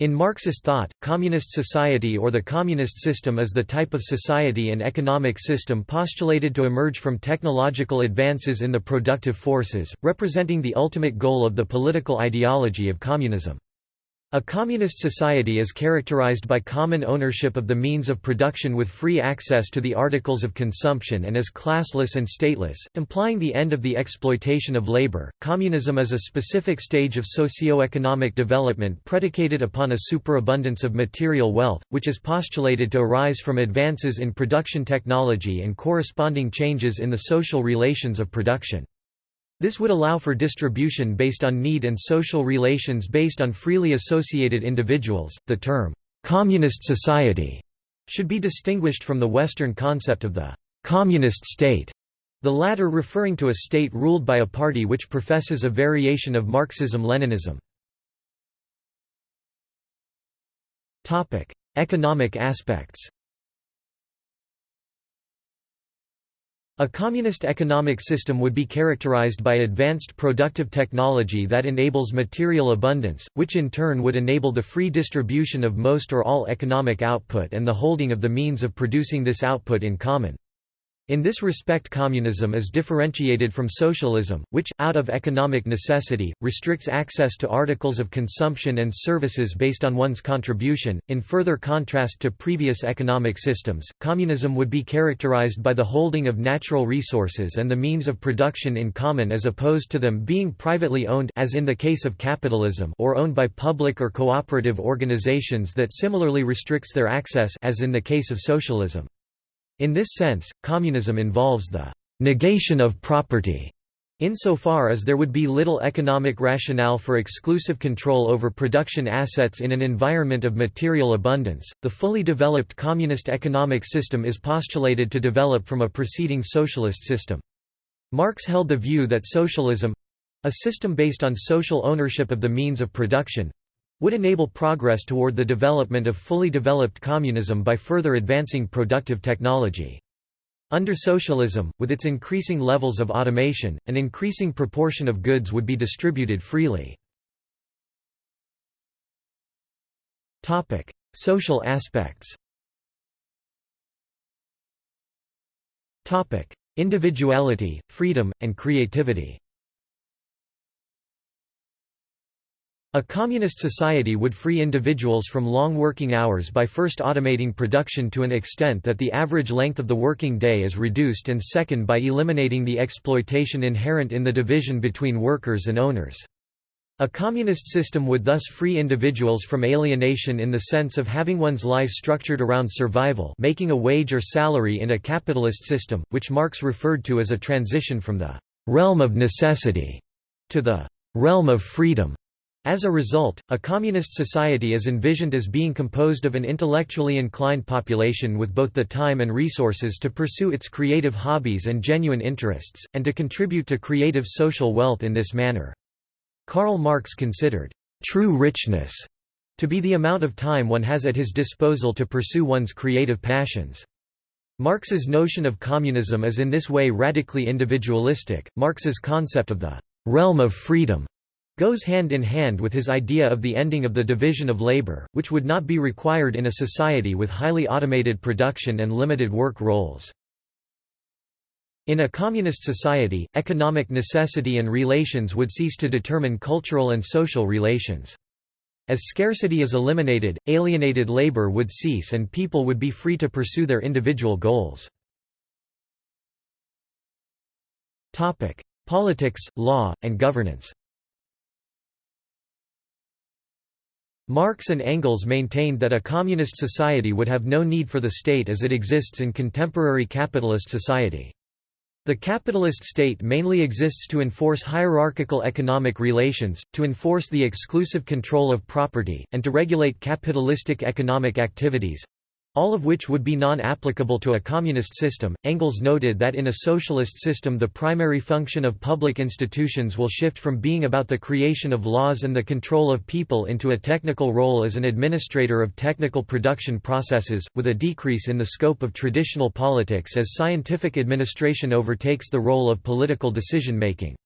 In Marxist thought, communist society or the communist system is the type of society and economic system postulated to emerge from technological advances in the productive forces, representing the ultimate goal of the political ideology of communism. A communist society is characterized by common ownership of the means of production with free access to the articles of consumption and is classless and stateless, implying the end of the exploitation of labor. Communism is a specific stage of socio-economic development predicated upon a superabundance of material wealth, which is postulated to arise from advances in production technology and corresponding changes in the social relations of production. This would allow for distribution based on need and social relations based on freely associated individuals. The term, communist society, should be distinguished from the Western concept of the communist state, the latter referring to a state ruled by a party which professes a variation of Marxism-Leninism. Economic aspects A communist economic system would be characterized by advanced productive technology that enables material abundance, which in turn would enable the free distribution of most or all economic output and the holding of the means of producing this output in common. In this respect communism is differentiated from socialism, which, out of economic necessity, restricts access to articles of consumption and services based on one's contribution. In further contrast to previous economic systems, communism would be characterized by the holding of natural resources and the means of production in common as opposed to them being privately owned as in the case of capitalism or owned by public or cooperative organizations that similarly restricts their access as in the case of socialism. In this sense, communism involves the negation of property insofar as there would be little economic rationale for exclusive control over production assets in an environment of material abundance. The fully developed communist economic system is postulated to develop from a preceding socialist system. Marx held the view that socialism a system based on social ownership of the means of production would enable progress toward the development of fully developed communism by further advancing productive technology. Under socialism, with its increasing levels of automation, an increasing proportion of goods would be distributed freely. Social aspects Individuality, freedom, and creativity A communist society would free individuals from long working hours by first automating production to an extent that the average length of the working day is reduced and second by eliminating the exploitation inherent in the division between workers and owners. A communist system would thus free individuals from alienation in the sense of having one's life structured around survival making a wage or salary in a capitalist system, which Marx referred to as a transition from the «realm of necessity» to the «realm of freedom». As a result, a communist society is envisioned as being composed of an intellectually inclined population with both the time and resources to pursue its creative hobbies and genuine interests, and to contribute to creative social wealth in this manner. Karl Marx considered true richness to be the amount of time one has at his disposal to pursue one's creative passions. Marx's notion of communism is in this way radically individualistic. Marx's concept of the realm of freedom goes hand in hand with his idea of the ending of the division of labor, which would not be required in a society with highly automated production and limited work roles. In a communist society, economic necessity and relations would cease to determine cultural and social relations. As scarcity is eliminated, alienated labor would cease and people would be free to pursue their individual goals. Politics, law, and governance Marx and Engels maintained that a communist society would have no need for the state as it exists in contemporary capitalist society. The capitalist state mainly exists to enforce hierarchical economic relations, to enforce the exclusive control of property, and to regulate capitalistic economic activities, all of which would be non-applicable to a communist system. Engels noted that in a socialist system the primary function of public institutions will shift from being about the creation of laws and the control of people into a technical role as an administrator of technical production processes, with a decrease in the scope of traditional politics as scientific administration overtakes the role of political decision-making.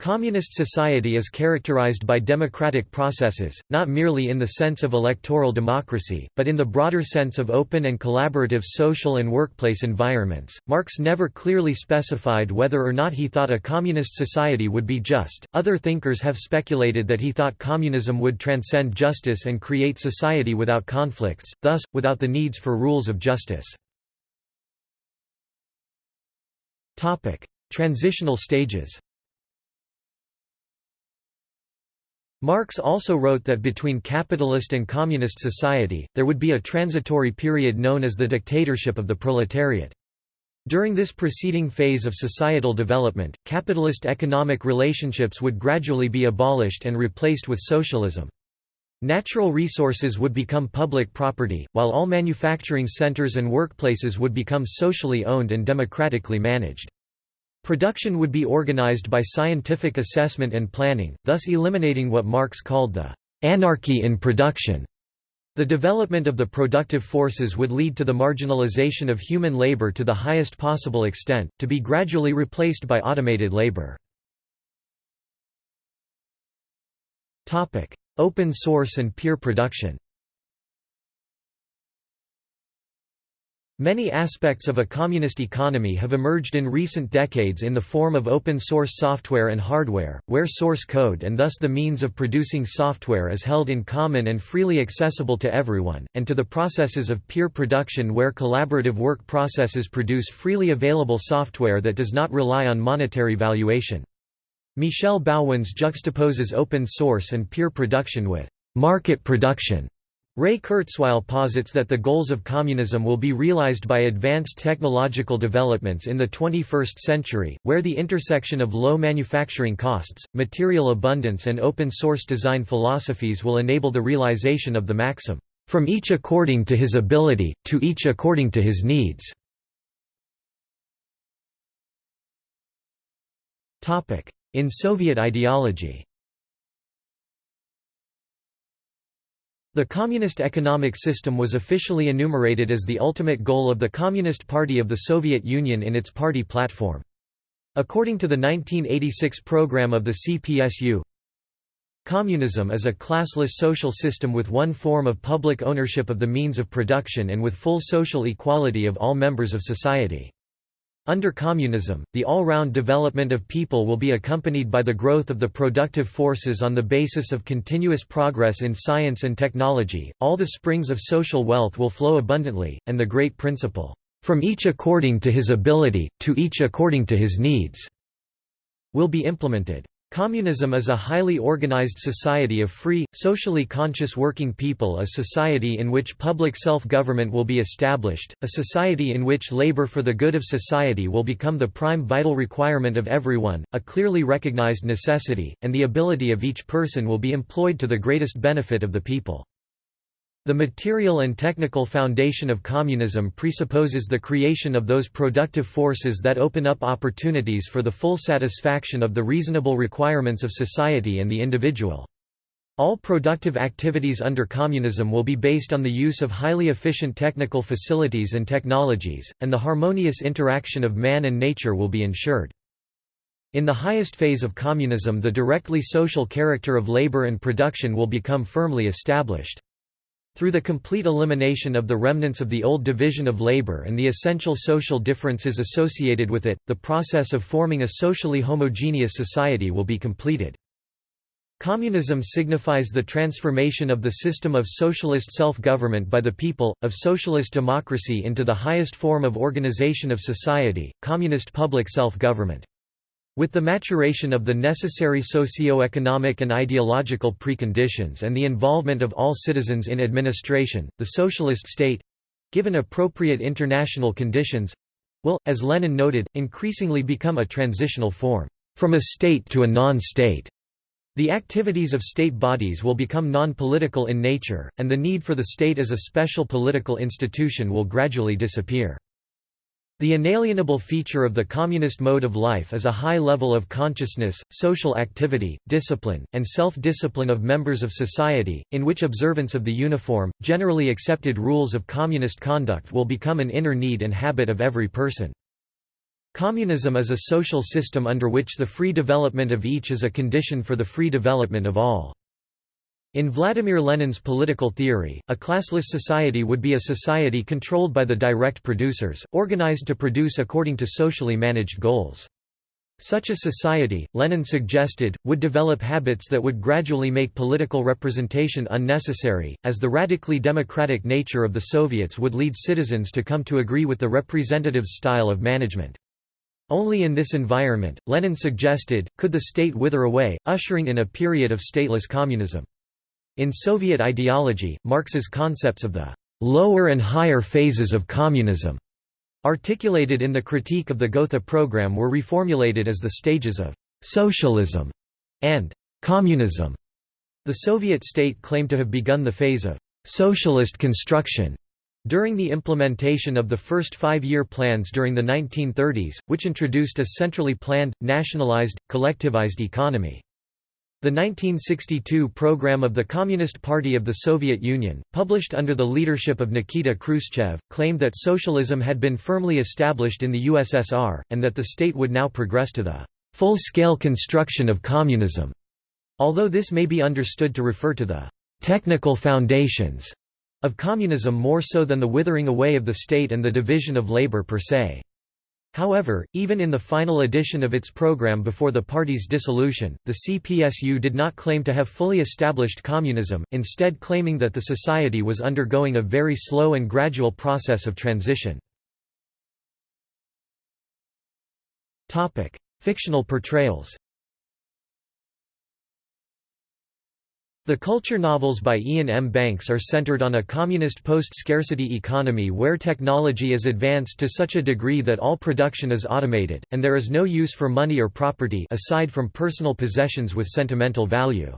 Communist society is characterized by democratic processes, not merely in the sense of electoral democracy, but in the broader sense of open and collaborative social and workplace environments. Marx never clearly specified whether or not he thought a communist society would be just. Other thinkers have speculated that he thought communism would transcend justice and create society without conflicts, thus, without the needs for rules of justice. Transitional stages Marx also wrote that between capitalist and communist society, there would be a transitory period known as the dictatorship of the proletariat. During this preceding phase of societal development, capitalist economic relationships would gradually be abolished and replaced with socialism. Natural resources would become public property, while all manufacturing centers and workplaces would become socially owned and democratically managed. Production would be organized by scientific assessment and planning, thus eliminating what Marx called the anarchy in production. The development of the productive forces would lead to the marginalization of human labor to the highest possible extent, to be gradually replaced by automated labor. Open source and peer production Many aspects of a communist economy have emerged in recent decades in the form of open-source software and hardware, where source code and thus the means of producing software is held in common and freely accessible to everyone, and to the processes of peer production where collaborative work processes produce freely available software that does not rely on monetary valuation. Michel Bauwens juxtaposes open source and peer production with market production Ray Kurzweil posits that the goals of communism will be realized by advanced technological developments in the 21st century, where the intersection of low manufacturing costs, material abundance and open-source design philosophies will enable the realization of the maxim, "...from each according to his ability, to each according to his needs." In Soviet ideology The communist economic system was officially enumerated as the ultimate goal of the Communist Party of the Soviet Union in its party platform. According to the 1986 program of the CPSU, Communism is a classless social system with one form of public ownership of the means of production and with full social equality of all members of society. Under communism, the all-round development of people will be accompanied by the growth of the productive forces on the basis of continuous progress in science and technology, all the springs of social wealth will flow abundantly, and the great principle, "...from each according to his ability, to each according to his needs," will be implemented. Communism is a highly organized society of free, socially conscious working people a society in which public self-government will be established, a society in which labor for the good of society will become the prime vital requirement of everyone, a clearly recognized necessity, and the ability of each person will be employed to the greatest benefit of the people. The material and technical foundation of communism presupposes the creation of those productive forces that open up opportunities for the full satisfaction of the reasonable requirements of society and the individual. All productive activities under communism will be based on the use of highly efficient technical facilities and technologies, and the harmonious interaction of man and nature will be ensured. In the highest phase of communism the directly social character of labor and production will become firmly established. Through the complete elimination of the remnants of the old division of labor and the essential social differences associated with it, the process of forming a socially homogeneous society will be completed. Communism signifies the transformation of the system of socialist self-government by the people, of socialist democracy into the highest form of organization of society, communist public self-government. With the maturation of the necessary socio-economic and ideological preconditions and the involvement of all citizens in administration, the socialist state—given appropriate international conditions—will, as Lenin noted, increasingly become a transitional form, from a state to a non-state. The activities of state bodies will become non-political in nature, and the need for the state as a special political institution will gradually disappear. The inalienable feature of the communist mode of life is a high level of consciousness, social activity, discipline, and self-discipline of members of society, in which observance of the uniform, generally accepted rules of communist conduct will become an inner need and habit of every person. Communism is a social system under which the free development of each is a condition for the free development of all. In Vladimir Lenin's political theory, a classless society would be a society controlled by the direct producers, organized to produce according to socially managed goals. Such a society, Lenin suggested, would develop habits that would gradually make political representation unnecessary, as the radically democratic nature of the Soviets would lead citizens to come to agree with the representative's style of management. Only in this environment, Lenin suggested, could the state wither away, ushering in a period of stateless communism. In Soviet ideology, Marx's concepts of the lower and higher phases of communism, articulated in the critique of the Gotha program were reformulated as the stages of socialism and communism. The Soviet state claimed to have begun the phase of socialist construction during the implementation of the first five-year plans during the 1930s, which introduced a centrally planned, nationalized, collectivized economy. The 1962 program of the Communist Party of the Soviet Union, published under the leadership of Nikita Khrushchev, claimed that socialism had been firmly established in the USSR, and that the state would now progress to the full-scale construction of communism, although this may be understood to refer to the technical foundations of communism more so than the withering away of the state and the division of labor per se. However, even in the final edition of its program before the party's dissolution, the CPSU did not claim to have fully established communism, instead claiming that the society was undergoing a very slow and gradual process of transition. Fictional portrayals The culture novels by Iain M. Banks are centered on a communist post-scarcity economy where technology is advanced to such a degree that all production is automated, and there is no use for money or property aside from personal possessions with sentimental value.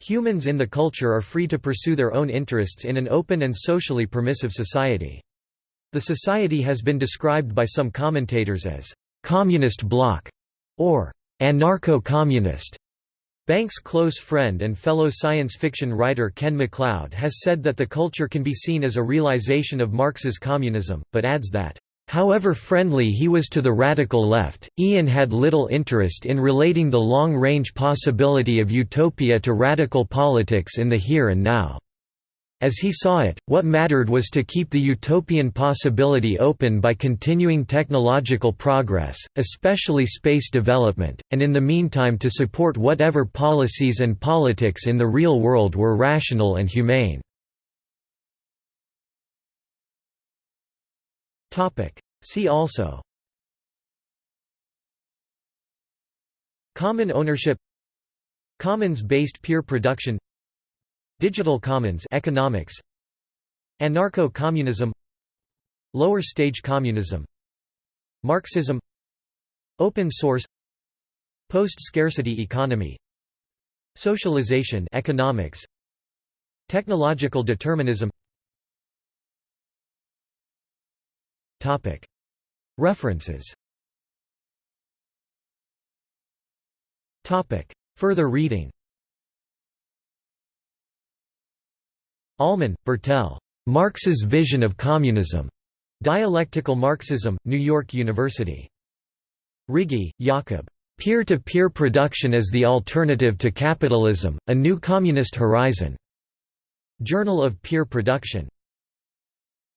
Humans in the culture are free to pursue their own interests in an open and socially permissive society. The society has been described by some commentators as «communist bloc» or «anarcho-communist». Banks' close friend and fellow science fiction writer Ken MacLeod has said that the culture can be seen as a realization of Marx's communism, but adds that, "...however friendly he was to the radical left, Iain had little interest in relating the long-range possibility of utopia to radical politics in the here and now." As he saw it, what mattered was to keep the utopian possibility open by continuing technological progress, especially space development, and in the meantime to support whatever policies and politics in the real world were rational and humane. See also Common ownership Commons-based peer production Digital commons economics Anarcho-communism Lower stage communism Marxism Open source Post-scarcity economy Socialization economics Technological determinism. Topic. References. Topic. Further reading Ollman, Bertell. Marx's Vision of Communism. Dialectical Marxism, New York University. Rigi, Jakob. Peer-to-peer -peer production as the alternative to capitalism, a new communist horizon. Journal of Peer Production.